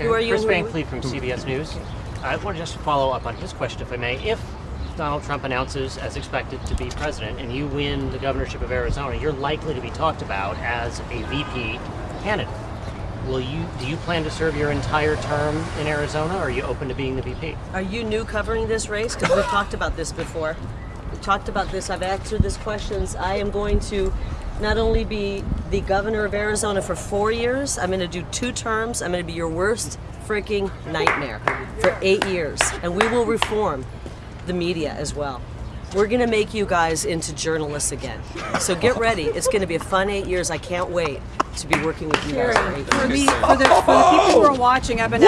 Who are you? Kris Van Cleave from CBS News. I want to just follow up on his question, if I may. If Donald Trump announces, as expected, to be president, and you win the governorship of Arizona, you're likely to be talked about as a VP candidate. Will you? Do you plan to serve your entire term in Arizona, or are you open to being the VP? Are you new covering this race? Because we've talked about this before. We've talked about this. I've answered these questions. I am going to not only be the governor of Arizona for four years, I'm going to do two terms. I'm going to be your worst freaking nightmare for eight years. And we will reform the media as well. We're going to make you guys into journalists again. So get ready. It's going to be a fun eight years. I can't wait to be working with you guys for eight years. For the, for the, for the people who are watching, I've been